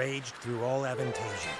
raged through all Aventasia.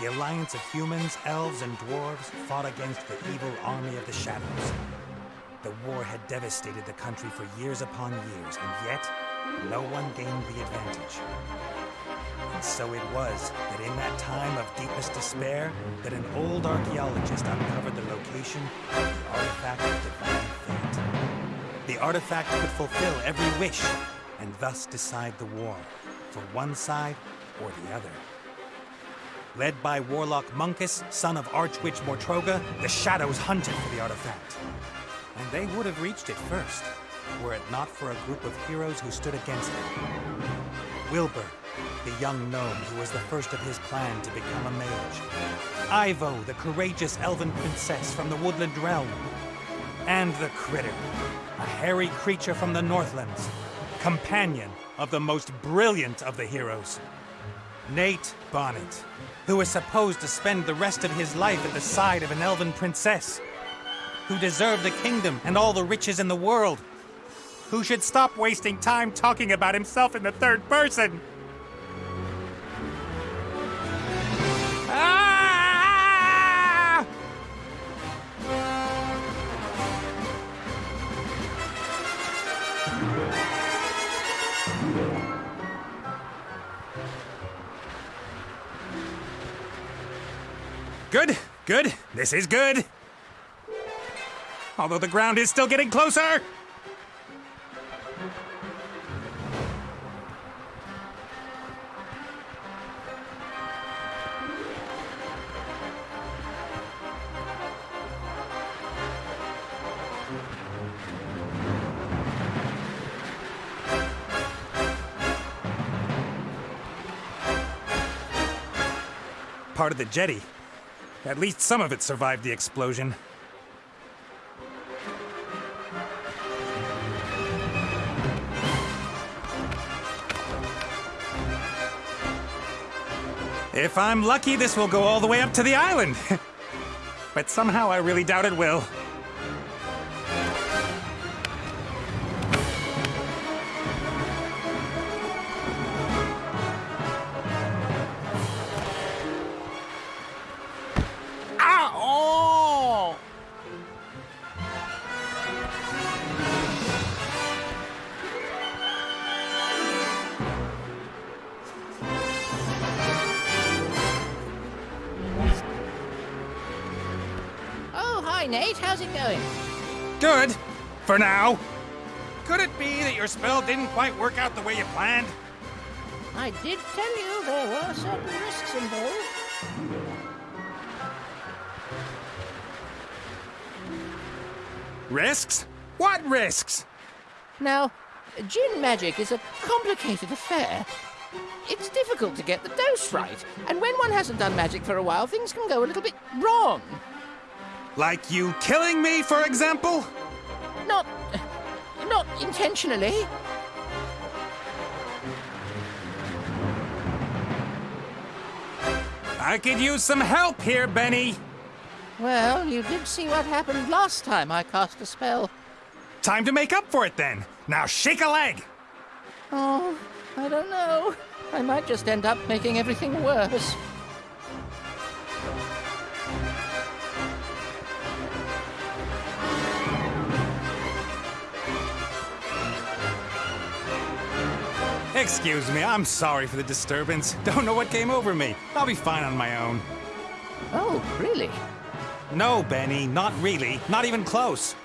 The alliance of humans, elves, and dwarves fought against the evil army of the Shadows. The war had devastated the country for years upon years, and yet, no one gained the advantage. And so it was that in that time of deepest despair, that an old archaeologist uncovered the location of the artifact of divine fate. The artifact could fulfill every wish, and thus decide the war, for one side or the other. Led by Warlock Munkus, son of Archwitch Mortroga, the Shadows hunted for the artifact. And they would have reached it first, were it not for a group of heroes who stood against them. Wilbur, the young gnome who was the first of his clan to become a mage. Ivo, the courageous elven princess from the woodland realm. And the Critter, a hairy creature from the Northlands, companion of the most brilliant of the heroes. Nate Bonnet, who was supposed to spend the rest of his life at the side of an elven princess, who deserved the kingdom and all the riches in the world, who should stop wasting time talking about himself in the third person. Good, good. This is good. Although the ground is still getting closer. Part of the jetty. At least some of it survived the explosion. If I'm lucky, this will go all the way up to the island. but somehow I really doubt it will. Hi, Nate. How's it going? Good. For now. Could it be that your spell didn't quite work out the way you planned? I did tell you there were certain risks involved. Risks? What risks? Now, gin magic is a complicated affair. It's difficult to get the dose right, and when one hasn't done magic for a while, things can go a little bit wrong. Like you killing me, for example? Not. not intentionally. I could use some help here, Benny. Well, you did see what happened last time I cast a spell. Time to make up for it then. Now shake a leg. Oh, I don't know. I might just end up making everything worse. Excuse me, I'm sorry for the disturbance. Don't know what came over me. I'll be fine on my own. Oh, really? No, Benny, not really. Not even close.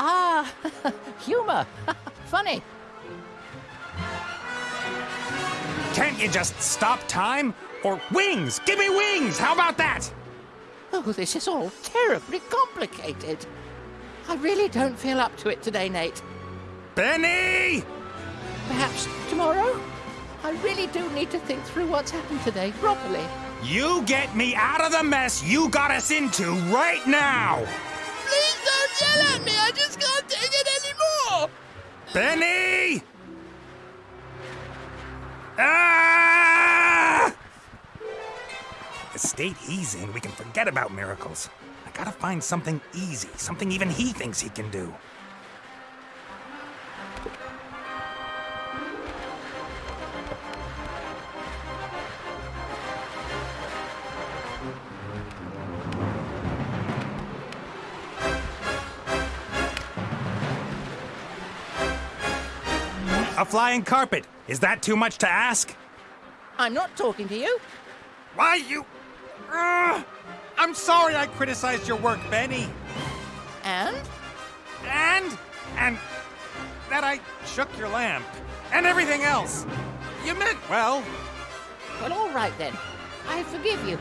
Ah, humor. Funny. Can't you just stop time? Or wings! Give me wings! How about that? Oh, this is all terribly complicated. I really don't feel up to it today, Nate. Benny! Perhaps tomorrow? I really do need to think through what's happened today properly. You get me out of the mess you got us into right now! Please don't yell at me! I just can't take it anymore! Benny! Ah! The state he's in, we can forget about miracles. I gotta find something easy, something even he thinks he can do. Flying carpet. Is that too much to ask? I'm not talking to you. Why, you. Ugh. I'm sorry I criticized your work, Benny. And? And. And. That I shook your lamp. And everything else. You meant well. Well, all right then. I forgive you.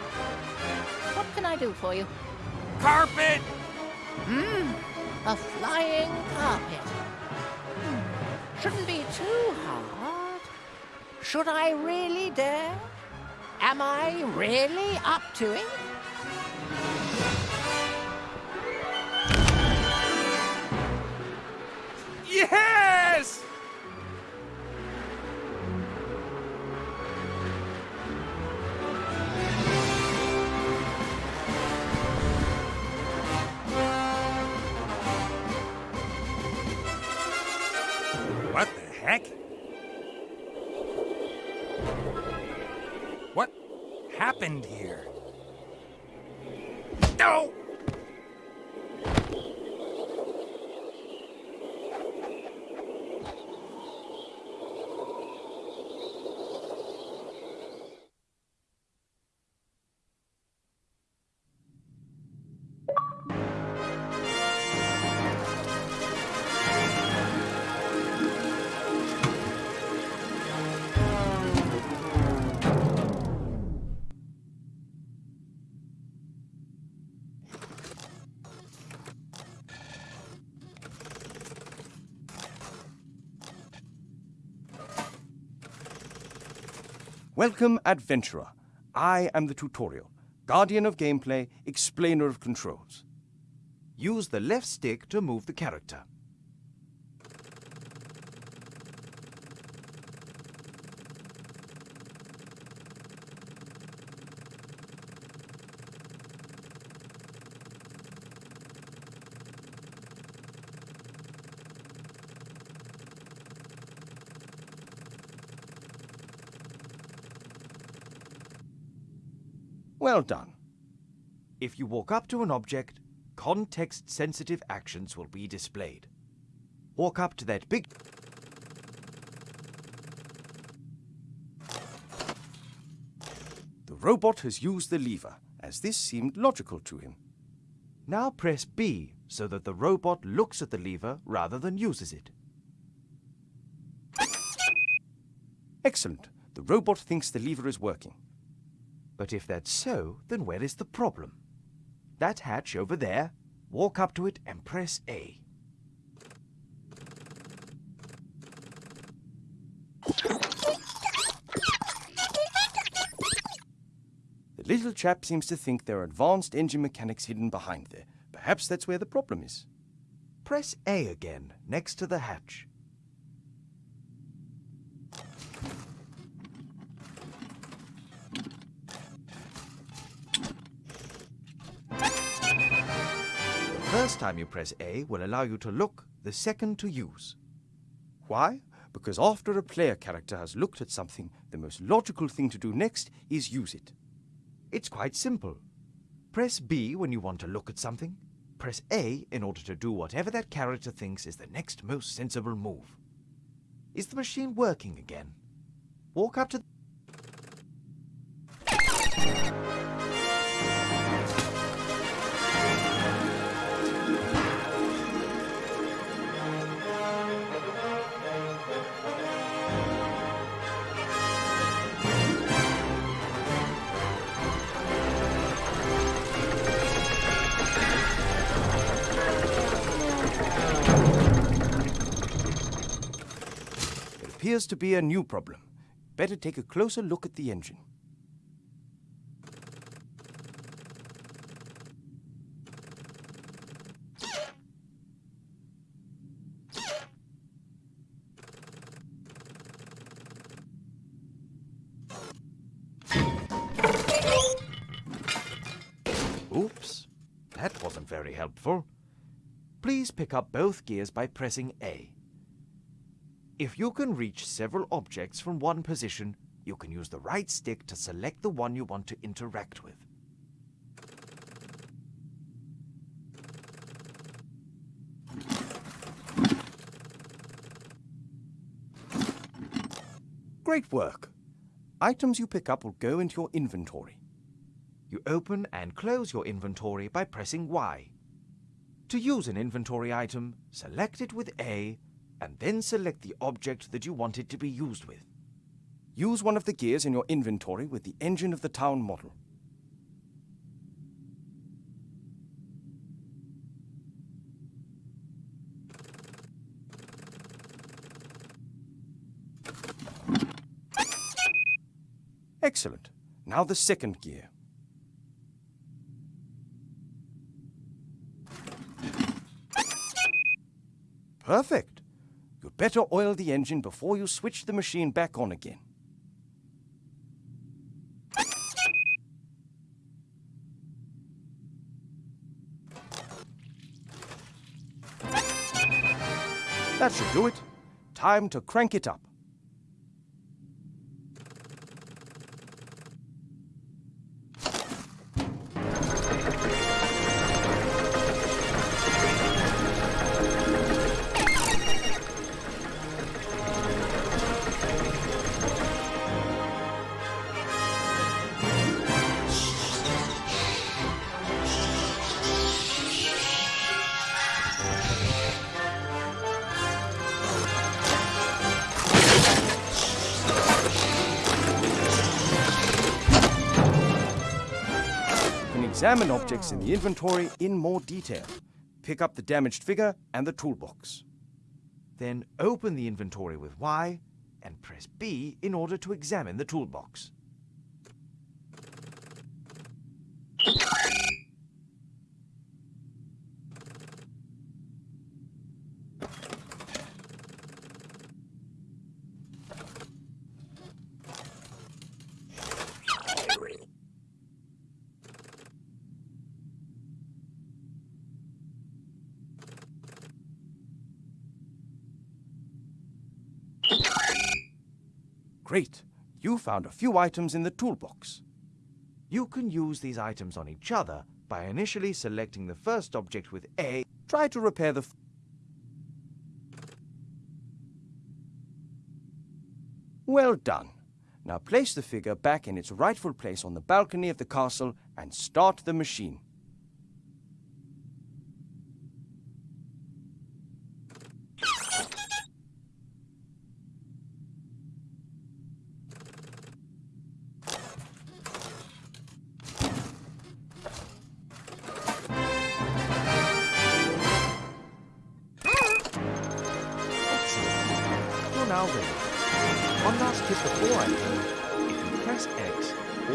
What can I do for you? Carpet! Hmm, a flying carpet. Shouldn't be too hard. Should I really dare? Am I really up to it? Yes! Happened here? Welcome, adventurer. I am the tutorial, guardian of gameplay, explainer of controls. Use the left stick to move the character. Well done. If you walk up to an object, context-sensitive actions will be displayed. Walk up to that big... The robot has used the lever, as this seemed logical to him. Now press B so that the robot looks at the lever rather than uses it. Excellent. The robot thinks the lever is working. But if that's so, then where is the problem? That hatch over there, walk up to it and press A. The little chap seems to think there are advanced engine mechanics hidden behind there. Perhaps that's where the problem is. Press A again, next to the hatch. First time you press A will allow you to look, the second to use. Why? Because after a player character has looked at something, the most logical thing to do next is use it. It's quite simple. Press B when you want to look at something. Press A in order to do whatever that character thinks is the next most sensible move. Is the machine working again? Walk up to... appears to be a new problem. Better take a closer look at the engine. Oops, that wasn't very helpful. Please pick up both gears by pressing A. If you can reach several objects from one position, you can use the right stick to select the one you want to interact with. Great work. Items you pick up will go into your inventory. You open and close your inventory by pressing Y. To use an inventory item, select it with A, and then select the object that you want it to be used with. Use one of the gears in your inventory with the engine of the town model. Excellent. Now the second gear. Perfect. You'd better oil the engine before you switch the machine back on again. That should do it. Time to crank it up. Examine objects in the inventory in more detail. Pick up the damaged figure and the toolbox. Then open the inventory with Y and press B in order to examine the toolbox. Great. You found a few items in the toolbox. You can use these items on each other by initially selecting the first object with A Try to repair the. Well done. Now place the figure back in its rightful place on the balcony of the castle and start the machine.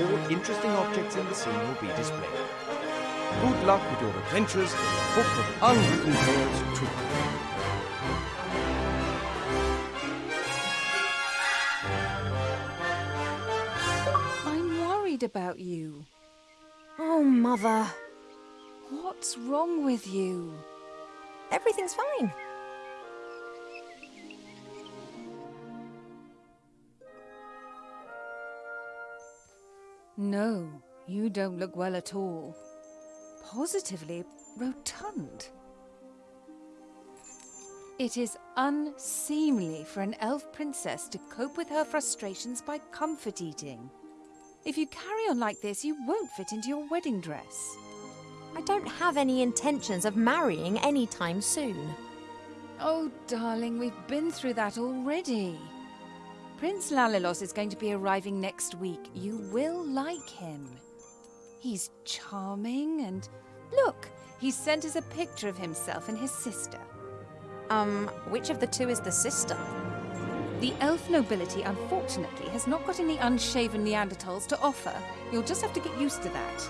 X, all interesting objects in the scene will be displayed. Good luck with your adventures in the book of unwritten tales too. I'm worried about you. Oh, Mother. What's wrong with you? Everything's fine. No, you don't look well at all. Positively rotund. It is unseemly for an elf princess to cope with her frustrations by comfort eating. If you carry on like this, you won't fit into your wedding dress. I don't have any intentions of marrying anytime soon. Oh, darling, we've been through that already. Prince Lalilos is going to be arriving next week. You will like him. He's charming and. Look, he sent us a picture of himself and his sister. Um, which of the two is the sister? The elf nobility, unfortunately, has not got any unshaven Neanderthals to offer. You'll just have to get used to that.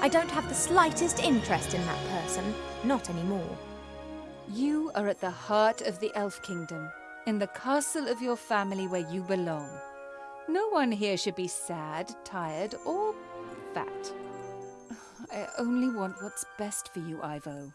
I don't have the slightest interest in that person. Not anymore. You are at the heart of the Elf Kingdom, in the castle of your family where you belong. No one here should be sad, tired, or fat. I only want what's best for you, Ivo.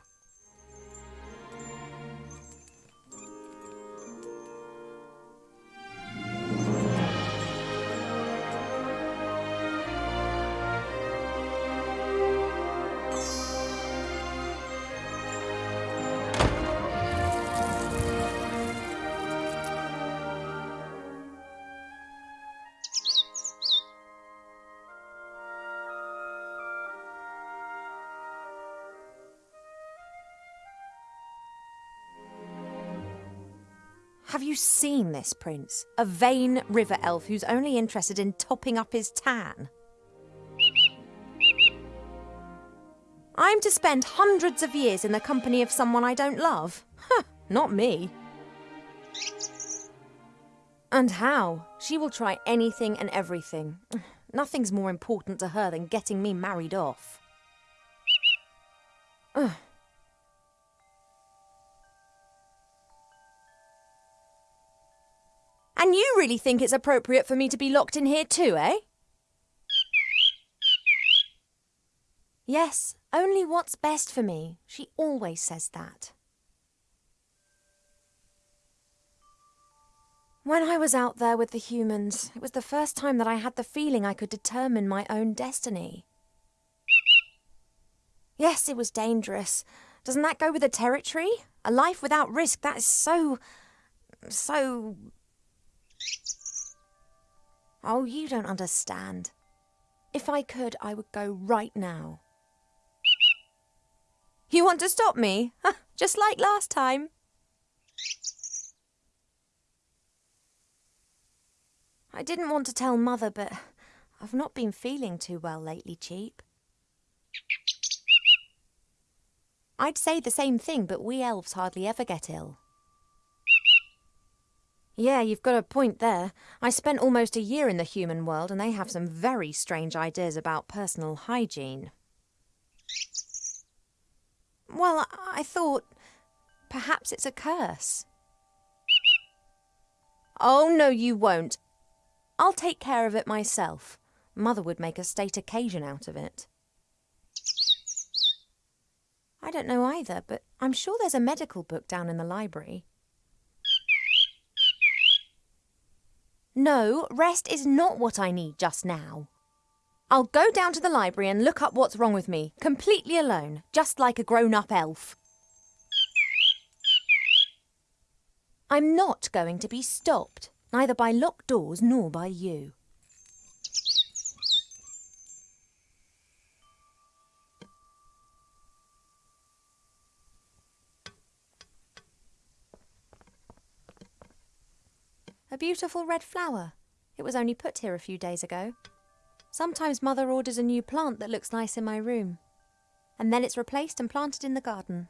Seen this prince? A vain river elf who's only interested in topping up his tan. I'm to spend hundreds of years in the company of someone I don't love? Huh, not me. And how? She will try anything and everything. Nothing's more important to her than getting me married off. And you really think it's appropriate for me to be locked in here too, eh? Yes, only what's best for me. She always says that. When I was out there with the humans, it was the first time that I had the feeling I could determine my own destiny. Yes, it was dangerous. Doesn't that go with the territory? A life without risk, that is so. so. Oh, you don't understand. If I could, I would go right now. You want to stop me? Just like last time. I didn't want to tell Mother, but I've not been feeling too well lately, Cheap. I'd say the same thing, but we elves hardly ever get ill. Yeah, you've got a point there. I spent almost a year in the human world, and they have some very strange ideas about personal hygiene. Well, I thought perhaps it's a curse. Oh, no, you won't. I'll take care of it myself. Mother would make a state occasion out of it. I don't know either, but I'm sure there's a medical book down in the library. No, rest is not what I need just now. I'll go down to the library and look up what's wrong with me, completely alone, just like a grown up elf. I'm not going to be stopped, neither by locked doors nor by you. A beautiful red flower. It was only put here a few days ago. Sometimes Mother orders a new plant that looks nice in my room. And then it's replaced and planted in the garden.